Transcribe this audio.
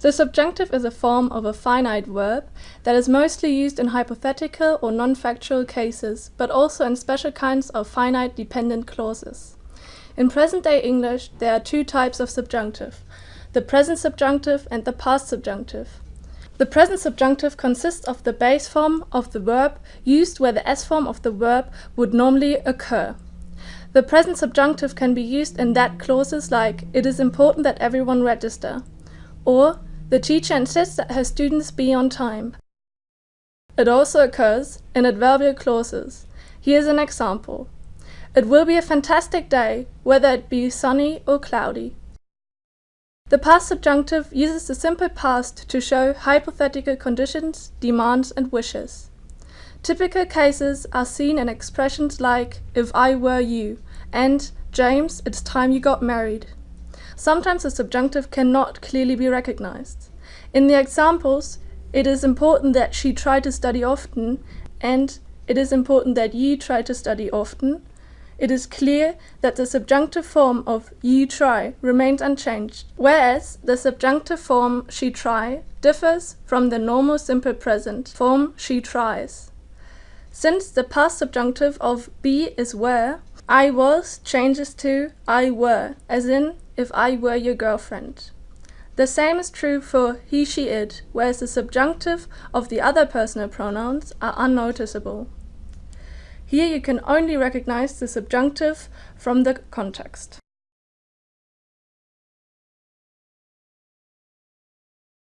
The subjunctive is a form of a finite verb that is mostly used in hypothetical or non-factual cases, but also in special kinds of finite dependent clauses. In present-day English, there are two types of subjunctive, the present subjunctive and the past subjunctive. The present subjunctive consists of the base form of the verb used where the S form of the verb would normally occur. The present subjunctive can be used in that clauses like, it is important that everyone register, or the teacher insists that her students be on time. It also occurs in adverbial clauses. Here's an example. It will be a fantastic day, whether it be sunny or cloudy. The past subjunctive uses the simple past to show hypothetical conditions, demands and wishes. Typical cases are seen in expressions like, if I were you, and James, it's time you got married. Sometimes the subjunctive cannot clearly be recognized. In the examples, it is important that she try to study often and it is important that ye try to study often. It is clear that the subjunctive form of you try remains unchanged, whereas the subjunctive form she try differs from the normal simple present form she tries. Since the past subjunctive of be is were, I was changes to I were, as in if I were your girlfriend. The same is true for he, she, it, whereas the subjunctive of the other personal pronouns are unnoticeable. Here you can only recognize the subjunctive from the context.